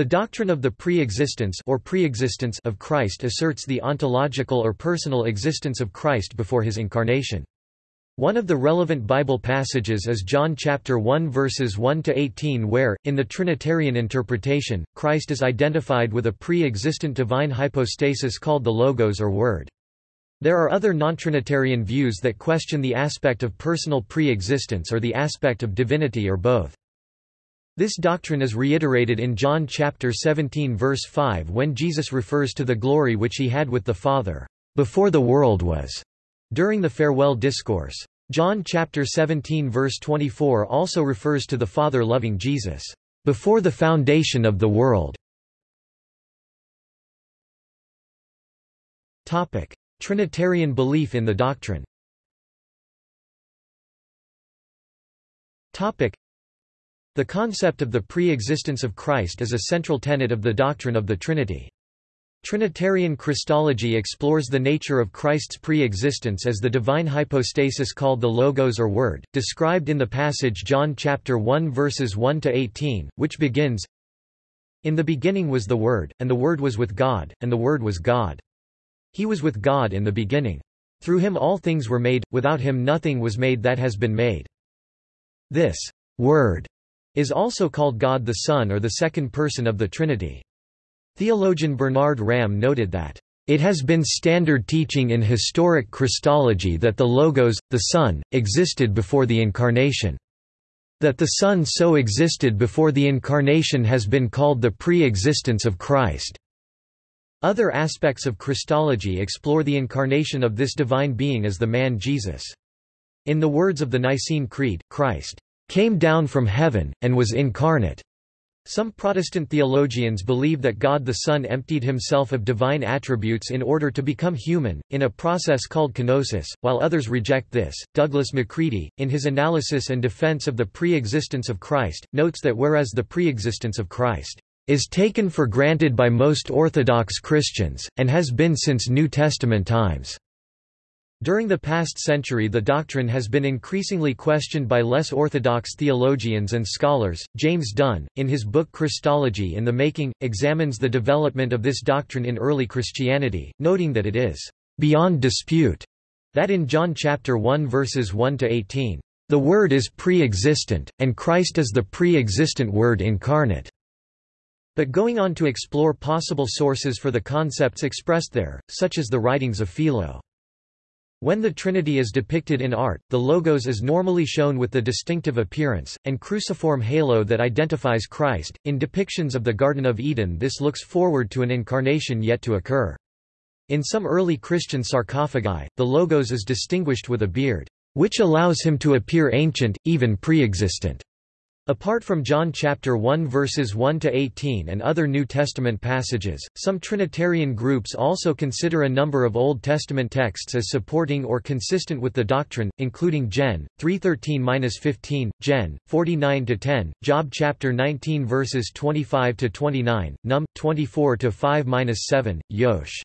The doctrine of the pre-existence or preexistence of Christ asserts the ontological or personal existence of Christ before his incarnation. One of the relevant Bible passages is John chapter 1 verses 1 to 18 where in the trinitarian interpretation Christ is identified with a pre-existent divine hypostasis called the logos or word. There are other non-trinitarian views that question the aspect of personal pre-existence or the aspect of divinity or both. This doctrine is reiterated in John chapter 17 verse 5 when Jesus refers to the glory which he had with the Father before the world was during the farewell discourse. John chapter 17 verse 24 also refers to the Father loving Jesus before the foundation of the world. Topic: Trinitarian belief in the doctrine. Topic: The concept of the pre-existence of Christ is a central tenet of the doctrine of the Trinity. Trinitarian Christology explores the nature of Christ's pre-existence as the divine hypostasis called the Logos or Word, described in the passage John chapter 1 verses 1 to 18, which begins, In the beginning was the Word, and the Word was with God, and the Word was God. He was with God in the beginning. Through him all things were made, without him nothing was made that has been made. This Word is also called God the Son or the second person of the Trinity. Theologian Bernard Ramm noted that, "...it has been standard teaching in historic Christology that the Logos, the Son, existed before the Incarnation. That the Son so existed before the Incarnation has been called the pre-existence of Christ." Other aspects of Christology explore the incarnation of this divine being as the man Jesus. In the words of the Nicene Creed, Christ came down from heaven, and was incarnate. Some Protestant theologians believe that God the Son emptied himself of divine attributes in order to become human, in a process called kenosis, while others reject this. Douglas McCready, in his analysis and defense of the pre-existence of Christ, notes that whereas the pre-existence of Christ is taken for granted by most Orthodox Christians, and has been since New Testament times. During the past century the doctrine has been increasingly questioned by less orthodox theologians and scholars. James Dunn, in his book Christology in the Making, examines the development of this doctrine in early Christianity, noting that it is beyond dispute that in John chapter 1 verses 1 to 18, the Word is pre-existent, and Christ is the pre-existent Word incarnate. But going on to explore possible sources for the concepts expressed there, such as the writings of Philo. When the Trinity is depicted in art, the Logos is normally shown with the distinctive appearance, and cruciform halo that identifies Christ. In depictions of the Garden of Eden, this looks forward to an incarnation yet to occur. In some early Christian sarcophagi, the Logos is distinguished with a beard, which allows him to appear ancient, even pre-existent. Apart from John chapter 1 verses 1 to 18 and other New Testament passages, some Trinitarian groups also consider a number of Old Testament texts as supporting or consistent with the doctrine, including Gen. 3:13-15, Gen. 49-10, Job chapter 19 verses 25 to 29, Num. 24 to 5-7, Yosh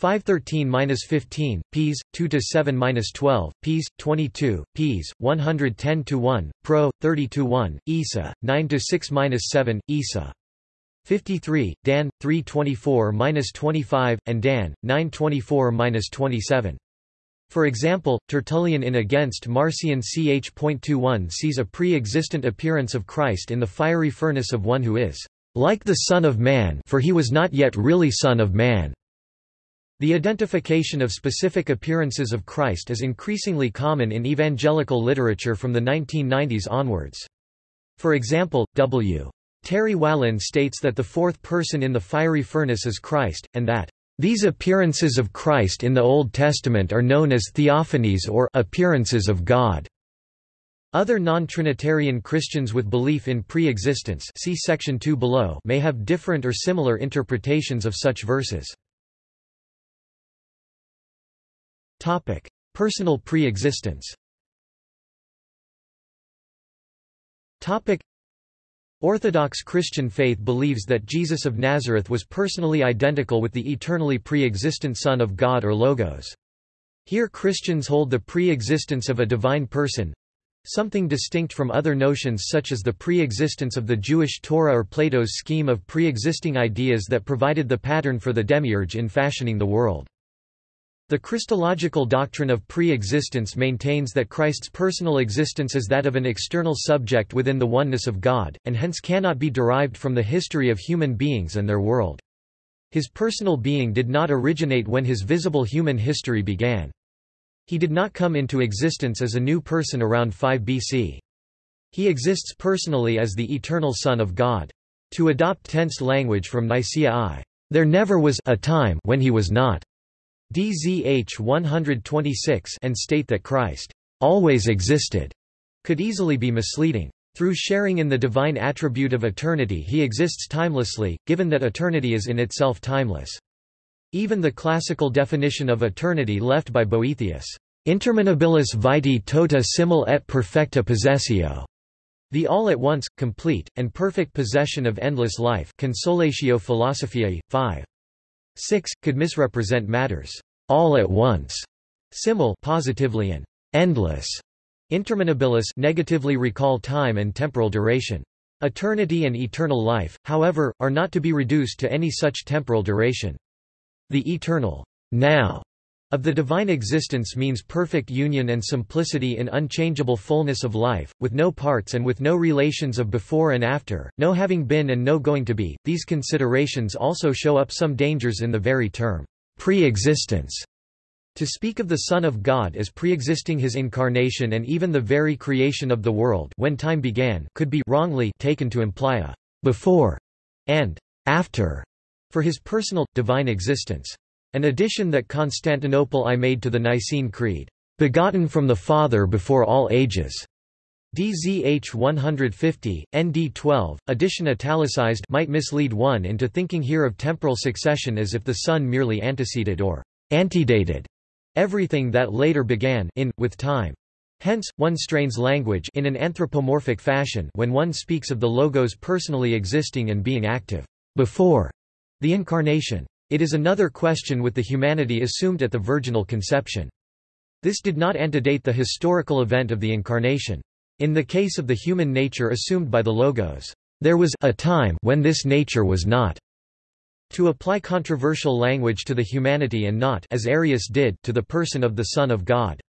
513-15, ps. 2-7-12, ps. 22, ps. 110-1, pro. 30-1, Isa, 9-6-7, Isa. 53, Dan, 324-25, and Dan, 924-27. For example, Tertullian in Against Marcion ch.21 sees a pre-existent appearance of Christ in the fiery furnace of one who is like the Son of Man for he was not yet really Son of Man. The identification of specific appearances of Christ is increasingly common in evangelical literature from the 1990s onwards. For example, W. Terry Whalin states that the fourth person in the fiery furnace is Christ, and that these appearances of Christ in the Old Testament are known as theophanies or appearances of God. Other non-Trinitarian Christians with belief in pre-existence see section 2 below may have different or similar interpretations of such verses. Topic: Personal pre-existence. Topic: Orthodox Christian faith believes that Jesus of Nazareth was personally identical with the eternally pre-existent Son of God or Logos. Here Christians hold the pre-existence of a divine person, something distinct from other notions such as the pre-existence of the Jewish Torah or Plato's scheme of pre-existing ideas that provided the pattern for the demiurge in fashioning the world. The Christological doctrine of pre-existence maintains that Christ's personal existence is that of an external subject within the oneness of God, and hence cannot be derived from the history of human beings and their world. His personal being did not originate when his visible human history began. He did not come into existence as a new person around 5 BC. He exists personally as the eternal Son of God. To adopt tense language from Nicaea I, there never was a time when he was not. DZH 126 and state that Christ always existed could easily be misleading. Through sharing in the divine attribute of eternity he exists timelessly, given that eternity is in itself timeless. Even the classical definition of eternity left by Boethius, interminabilis vitae tota simul et perfecta possessio, the all at once, complete, and perfect possession of endless life Consolatio Philosophiae, 5. 6, could misrepresent matters all at once, simul positively and endless, interminabilis negatively recall time and temporal duration. Eternity and eternal life, however, are not to be reduced to any such temporal duration. The eternal now of the divine existence means perfect union and simplicity in unchangeable fullness of life, with no parts and with no relations of before and after, no having been and no going to be. These considerations also show up some dangers in the very term, pre-existence. To speak of the Son of God as pre-existing his incarnation and even the very creation of the world when time began could be wrongly taken to imply a before and after for his personal, divine existence. An addition that Constantinople I made to the Nicene Creed, "...begotten from the Father before all ages." DZH 150, ND 12, addition italicized might mislead one into thinking here of temporal succession as if the Son merely anteceded or antedated everything that later began in, with time. Hence, one strains language in an anthropomorphic fashion when one speaks of the Logos personally existing and being active before the Incarnation. It is another question with the humanity assumed at the virginal conception. This did not antedate the historical event of the Incarnation. In the case of the human nature assumed by the Logos, there was a time when this nature was not. To apply controversial language to the humanity and not as Arius did to the person of the Son of God.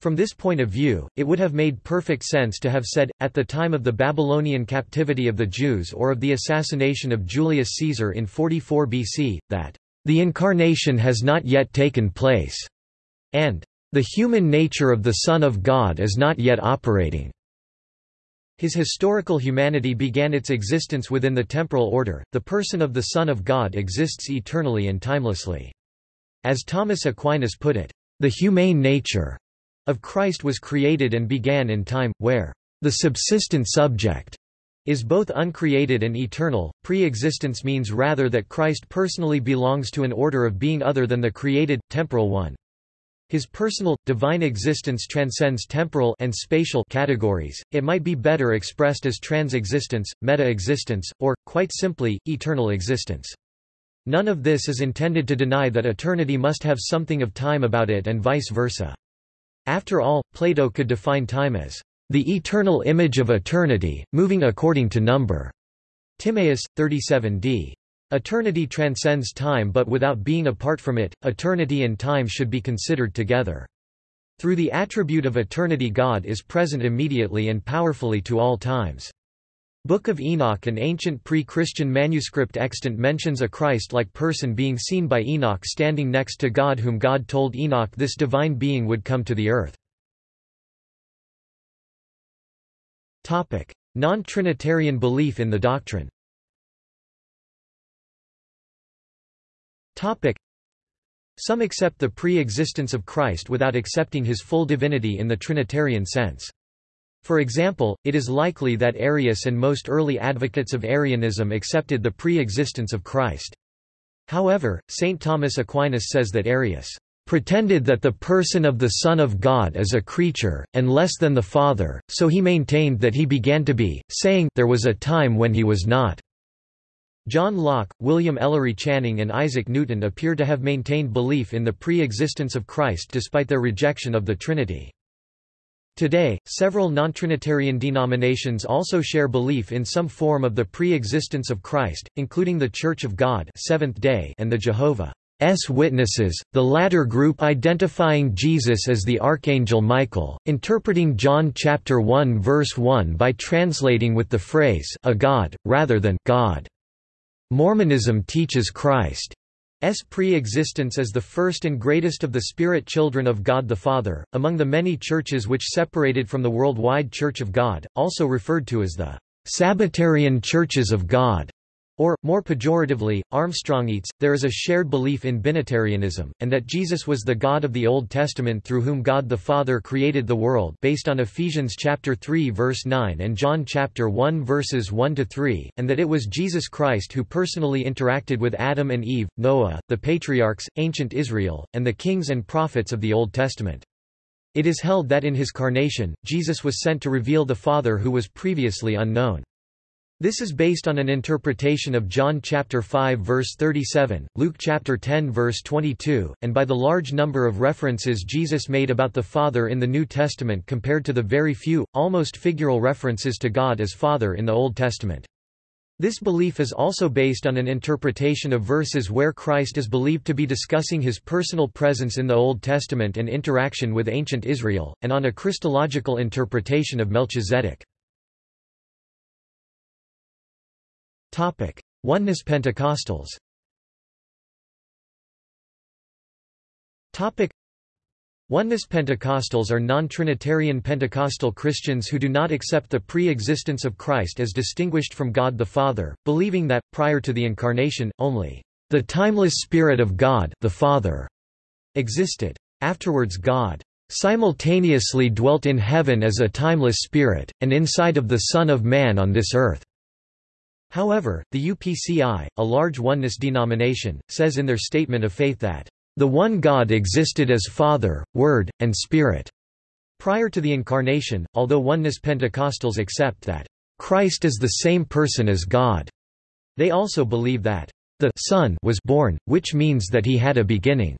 From this point of view, it would have made perfect sense to have said, at the time of the Babylonian captivity of the Jews or of the assassination of Julius Caesar in 44 BC, that, "...the incarnation has not yet taken place," and, "...the human nature of the Son of God is not yet operating." His historical humanity began its existence within the temporal order, the person of the Son of God exists eternally and timelessly. As Thomas Aquinas put it, "...the humane nature," of Christ was created and began in time, where the subsistent subject is both uncreated and eternal. Pre-existence means rather that Christ personally belongs to an order of being other than the created, temporal one. His personal, divine existence transcends temporal and spatial categories, it might be better expressed as trans-existence, meta-existence, or, quite simply, eternal existence. None of this is intended to deny that eternity must have something of time about it and vice versa. After all, Plato could define time as the eternal image of eternity, moving according to number. Timaeus, 37d. Eternity transcends time but without being apart from it, eternity and time should be considered together. Through the attribute of eternity God is present immediately and powerfully to all times. Book of Enoch an ancient pre-Christian manuscript extant mentions a Christ-like person being seen by Enoch standing next to God whom God told Enoch this divine being would come to the earth. Non-Trinitarian belief in the doctrine Some accept the pre-existence of Christ without accepting his full divinity in the Trinitarian sense. For example, it is likely that Arius and most early advocates of Arianism accepted the pre-existence of Christ. However, St. Thomas Aquinas says that Arius pretended that the person of the Son of God is a creature, and less than the Father, so he maintained that he began to be, saying, there was a time when he was not. John Locke, William Ellery Channing and Isaac Newton appear to have maintained belief in the pre-existence of Christ despite their rejection of the Trinity. Today, several non-Trinitarian denominations also share belief in some form of the pre-existence of Christ, including the Church of God Seventh-day and the Jehovah's Witnesses, the latter group identifying Jesus as the Archangel Michael, interpreting John chapter 1 verse 1 by translating with the phrase a God, rather than God. Mormonism teaches Christ pre-existence as the first and greatest of the spirit children of God the Father, among the many churches which separated from the worldwide Church of God, also referred to as the Sabbatarian Churches of God. Or, more pejoratively, Armstrongites, there is a shared belief in binitarianism, and that Jesus was the God of the Old Testament through whom God the Father created the world based on Ephesians chapter 3 verse 9 and John chapter 1 verses 1 to 3, and that it was Jesus Christ who personally interacted with Adam and Eve, Noah, the patriarchs, ancient Israel, and the kings and prophets of the Old Testament. It is held that in his carnation, Jesus was sent to reveal the Father who was previously unknown. This is based on an interpretation of John chapter 5 verse 37, Luke chapter 10 verse 22, and by the large number of references Jesus made about the Father in the New Testament compared to the very few, almost figural references to God as Father in the Old Testament. This belief is also based on an interpretation of verses where Christ is believed to be discussing his personal presence in the Old Testament and interaction with ancient Israel, and on a Christological interpretation of Melchizedek. Topic: Oneness Pentecostals. Topic: Oneness Pentecostals are non-Trinitarian Pentecostal Christians who do not accept the pre-existence of Christ as distinguished from God the Father, believing that, prior to the Incarnation, only the timeless Spirit of God the Father existed. Afterwards God simultaneously dwelt in heaven as a timeless spirit, and inside of the Son of Man on this earth. However, the UPCI, a large oneness denomination, says in their statement of faith that, "...the one God existed as Father, Word, and Spirit." Prior to the Incarnation, although oneness Pentecostals accept that, "...Christ is the same person as God," they also believe that, "...the Son was born, which means that he had a beginning."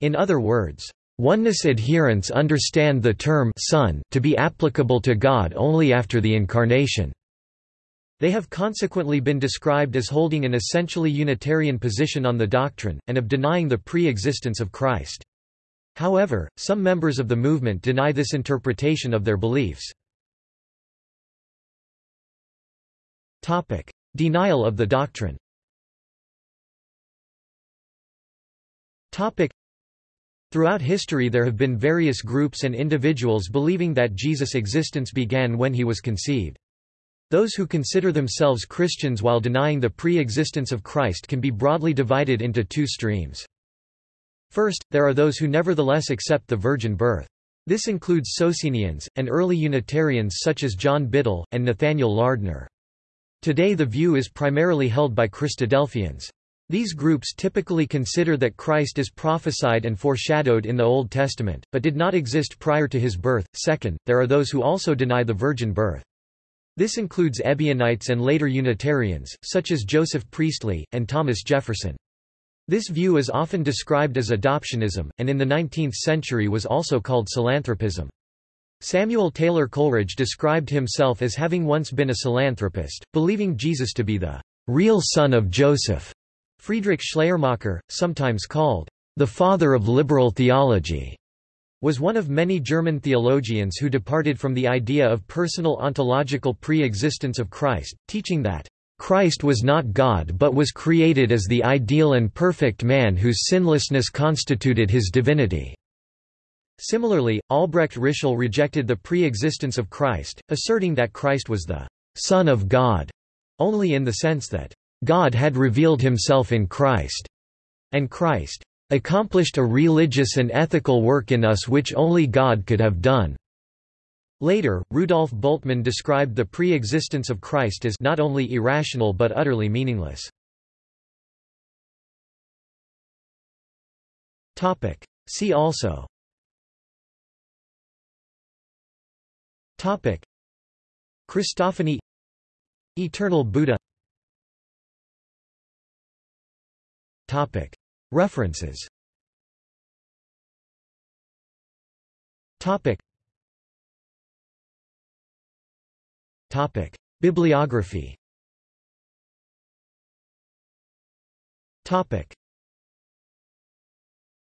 In other words, Oneness adherents understand the term Son to be applicable to God only after the Incarnation. They have consequently been described as holding an essentially Unitarian position on the doctrine, and of denying the pre-existence of Christ. However, some members of the movement deny this interpretation of their beliefs. Denial of the doctrine Throughout history there have been various groups and individuals believing that Jesus' existence began when he was conceived. Those who consider themselves Christians while denying the pre-existence of Christ can be broadly divided into two streams. First, there are those who nevertheless accept the virgin birth. This includes Socinians, and early Unitarians such as John Biddle, and Nathaniel Lardner. Today the view is primarily held by Christadelphians. These groups typically consider that Christ is prophesied and foreshadowed in the Old Testament, but did not exist prior to his birth. Second, there are those who also deny the virgin birth. This includes Ebionites and later Unitarians, such as Joseph Priestley, and Thomas Jefferson. This view is often described as adoptionism, and in the 19th century was also called psilanthropism. Samuel Taylor Coleridge described himself as having once been a psilanthropist, believing Jesus to be the real son of Joseph. Friedrich Schleiermacher, sometimes called the father of liberal theology, was one of many German theologians who departed from the idea of personal ontological pre-existence of Christ, teaching that Christ was not God but was created as the ideal and perfect man whose sinlessness constituted his divinity. Similarly, Albrecht Ritschl rejected the pre-existence of Christ, asserting that Christ was the Son of God, only in the sense that God had revealed himself in Christ, and Christ accomplished a religious and ethical work in us which only God could have done. Later, Rudolf Bultmann described the pre-existence of Christ as not only irrational but utterly meaningless. See also. Topic. Christophany. Eternal Buddha References. Topic. Topic. Bibliography. Topic.